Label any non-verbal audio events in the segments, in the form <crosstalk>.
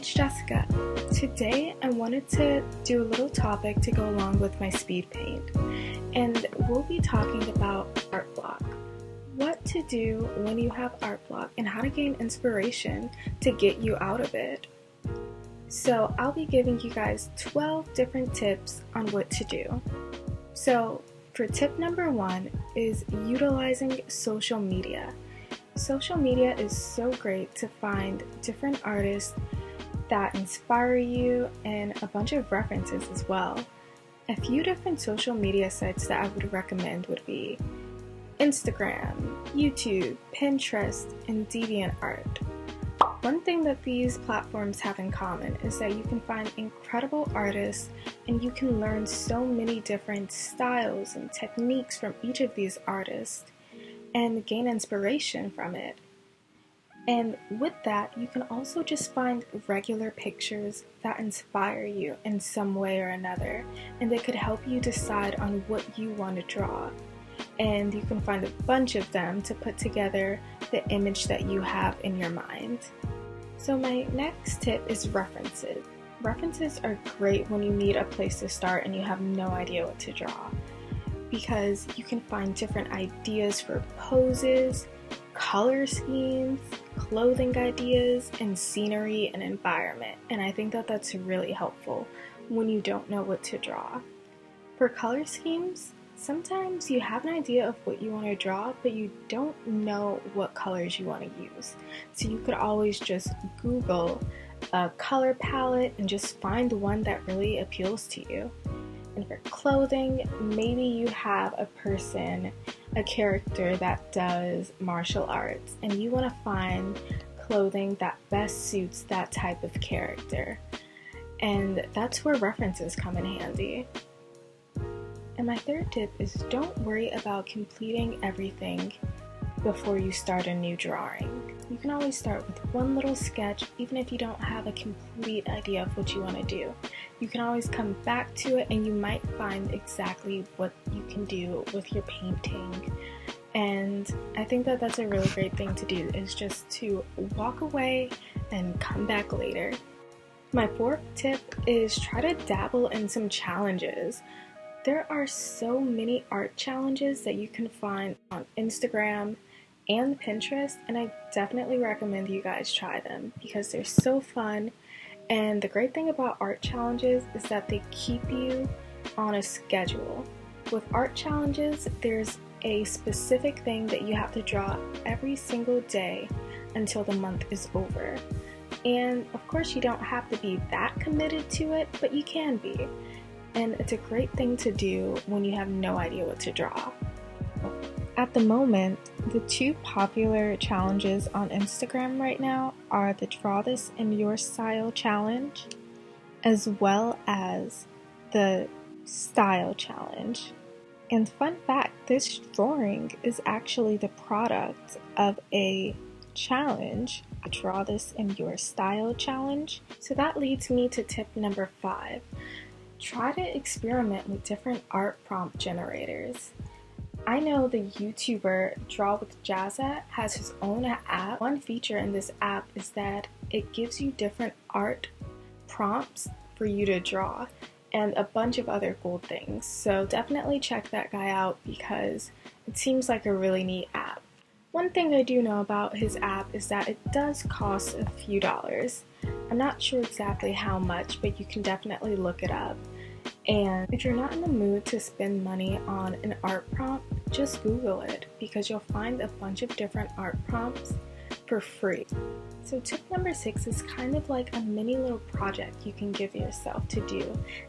it's Jessica. Today I wanted to do a little topic to go along with my speed paint, and we'll be talking about art block. What to do when you have art block and how to gain inspiration to get you out of it. So, I'll be giving you guys 12 different tips on what to do. So, for tip number one is utilizing social media. Social media is so great to find different artists that inspire you and a bunch of references as well. A few different social media sites that I would recommend would be Instagram, YouTube, Pinterest, and DeviantArt. One thing that these platforms have in common is that you can find incredible artists and you can learn so many different styles and techniques from each of these artists and gain inspiration from it. And with that, you can also just find regular pictures that inspire you in some way or another, and they could help you decide on what you want to draw. And you can find a bunch of them to put together the image that you have in your mind. So, my next tip is references. References are great when you need a place to start and you have no idea what to draw because you can find different ideas for poses, color schemes, clothing ideas, and scenery and environment. And I think that that's really helpful when you don't know what to draw. For color schemes, sometimes you have an idea of what you want to draw, but you don't know what colors you want to use. So you could always just Google a color palette and just find the one that really appeals to you. And for clothing, maybe you have a person, a character that does martial arts, and you want to find clothing that best suits that type of character. And that's where references come in handy. And my third tip is don't worry about completing everything before you start a new drawing. You can always start with one little sketch even if you don't have a complete idea of what you want to do. You can always come back to it and you might find exactly what you can do with your painting. And I think that that's a really great thing to do is just to walk away and come back later. My fourth tip is try to dabble in some challenges. There are so many art challenges that you can find on Instagram and Pinterest, and I definitely recommend you guys try them because they're so fun. And the great thing about art challenges is that they keep you on a schedule. With art challenges, there's a specific thing that you have to draw every single day until the month is over. And of course, you don't have to be that committed to it, but you can be. And it's a great thing to do when you have no idea what to draw. At the moment, the two popular challenges on Instagram right now are the Draw This in Your Style challenge, as well as the Style challenge. And fun fact this drawing is actually the product of a challenge, a Draw This in Your Style challenge. So that leads me to tip number five try to experiment with different art prompt generators. I know the YouTuber Draw with Jazza has his own app. One feature in this app is that it gives you different art prompts for you to draw and a bunch of other cool things. So definitely check that guy out because it seems like a really neat app. One thing I do know about his app is that it does cost a few dollars. I'm not sure exactly how much, but you can definitely look it up. And if you're not in the mood to spend money on an art prompt, just Google it because you'll find a bunch of different art prompts for free. So, tip number six is kind of like a mini little project you can give yourself to do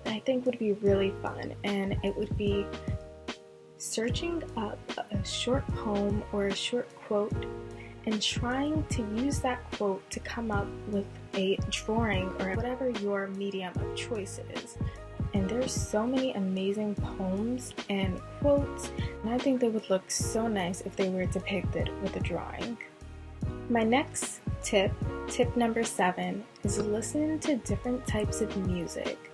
that I think would be really fun, and it would be searching up a short poem or a short quote and trying to use that quote to come up with a drawing or whatever your medium of choice is and there's so many amazing poems and quotes, and I think they would look so nice if they were depicted with a drawing. My next tip, tip number seven, is listen to different types of music.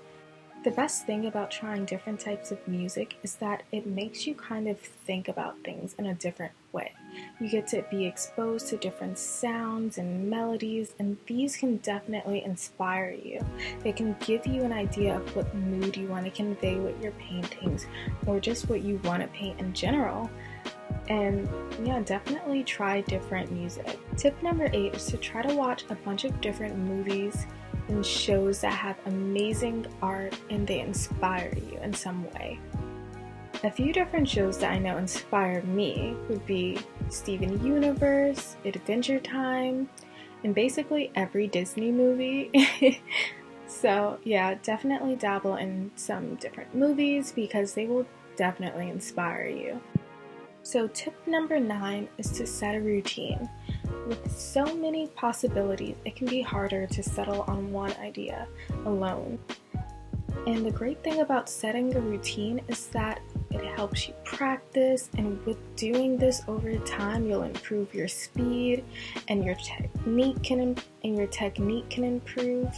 The best thing about trying different types of music is that it makes you kind of think about things in a different way. You get to be exposed to different sounds and melodies, and these can definitely inspire you. They can give you an idea of what mood you want to convey with your paintings or just what you want to paint in general. And yeah, definitely try different music. Tip number eight is to try to watch a bunch of different movies and shows that have amazing art and they inspire you in some way. A few different shows that I know inspired me would be Steven Universe, Adventure Time, and basically every Disney movie. <laughs> so, yeah, definitely dabble in some different movies because they will definitely inspire you. So, tip number nine is to set a routine. With so many possibilities, it can be harder to settle on one idea alone. And the great thing about setting a routine is that helps you practice, and with doing this over time, you'll improve your speed, and your technique can and your technique can improve.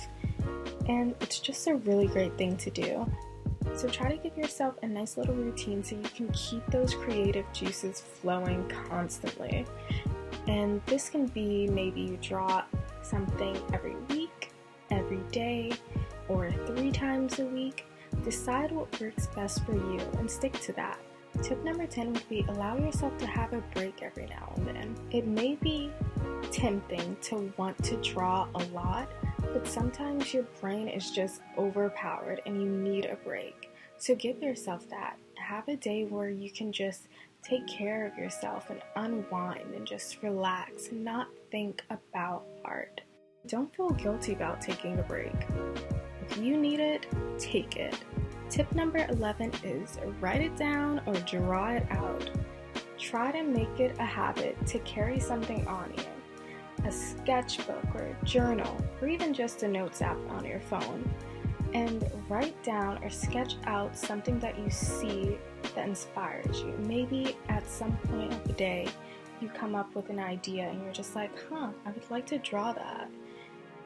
And it's just a really great thing to do. So try to give yourself a nice little routine so you can keep those creative juices flowing constantly. And this can be maybe you draw something every week, every day, or three times a week. Decide what works best for you and stick to that. Tip number 10 would be allow yourself to have a break every now and then. It may be tempting to want to draw a lot, but sometimes your brain is just overpowered and you need a break. So give yourself that. Have a day where you can just take care of yourself and unwind and just relax and not think about art. Don't feel guilty about taking a break. If you need it, take it. Tip number 11 is write it down or draw it out. Try to make it a habit to carry something on you a sketchbook or a journal, or even just a notes app on your phone and write down or sketch out something that you see that inspires you. Maybe at some point of the day, you come up with an idea and you're just like, huh, I would like to draw that.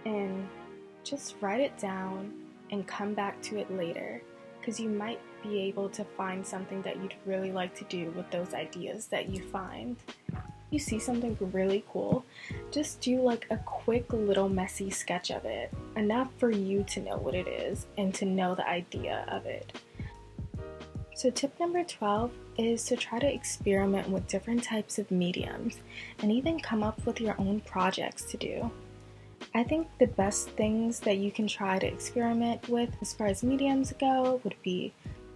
And just write it down and come back to it later because you might be able to find something that you'd really like to do with those ideas that you find you see something really cool, just do like a quick little messy sketch of it, enough for you to know what it is and to know the idea of it. So, tip number 12 is to try to experiment with different types of mediums and even come up with your own projects to do. I think the best things that you can try to experiment with as far as mediums go would be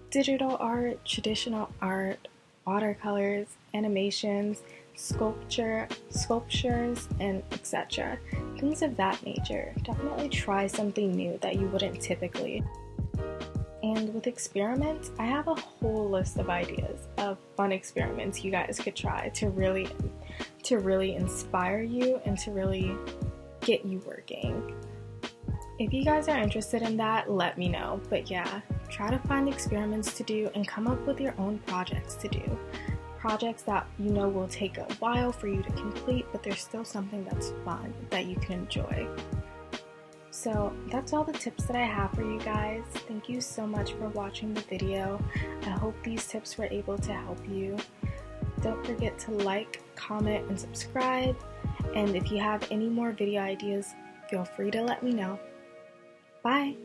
digital art, traditional art, watercolors, animations, sculpture, sculptures, and etc. Things of that nature. Definitely try something new that you wouldn't typically. And with experiments, I have a whole list of ideas of fun experiments you guys could try to really to really inspire you and to really get you working. If you guys are interested in that, let me know. But yeah, try to find experiments to do and come up with your own projects to do projects that you know will take a while for you to complete, but there's still something that's fun that you can enjoy. So that's all the tips that I have for you guys. Thank you so much for watching the video. I hope these tips were able to help you. Don't forget to like, comment, and subscribe. And if you have any more video ideas, feel free to let me know. Bye!